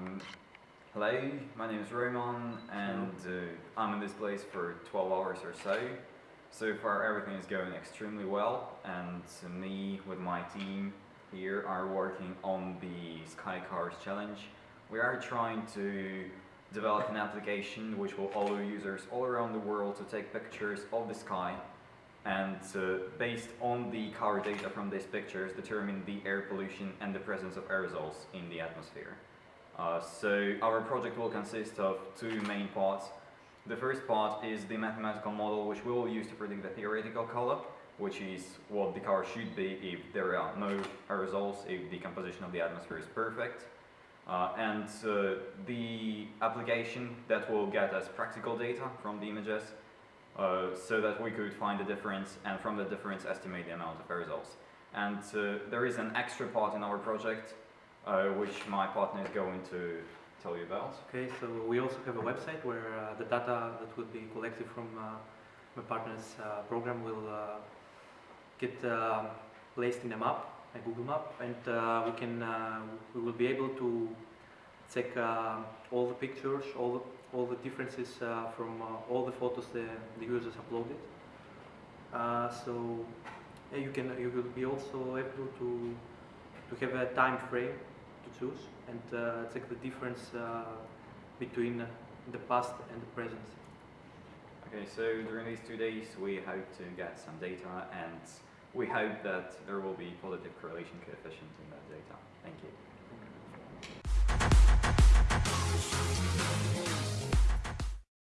Um, hello, my name is Roman and uh, I'm in this place for 12 hours or so. So far everything is going extremely well and me with my team here are working on the Sky Cars Challenge. We are trying to develop an application which will allow users all around the world to take pictures of the sky and uh, based on the car data from these pictures determine the air pollution and the presence of aerosols in the atmosphere. Uh, so our project will consist of two main parts. The first part is the mathematical model which we will use to predict the theoretical color, which is what the car should be if there are no aerosols, if the composition of the atmosphere is perfect. Uh, and uh, the application that will get us practical data from the images uh, so that we could find the difference and from the difference estimate the amount of aerosols. And uh, there is an extra part in our project which my partner is going to tell you about. Okay, so we also have a website where uh, the data that will be collected from uh, my partner's uh, program will uh, get um, placed in a map, a Google map, and uh, we can uh, we will be able to check uh, all the pictures, all the all the differences uh, from uh, all the photos the, the users uploaded. Uh, so you can you will be also able to to have a time frame to choose and uh, check the difference uh, between uh, the past and the present. Okay, so during these two days we hope to get some data and we hope that there will be positive correlation coefficient in that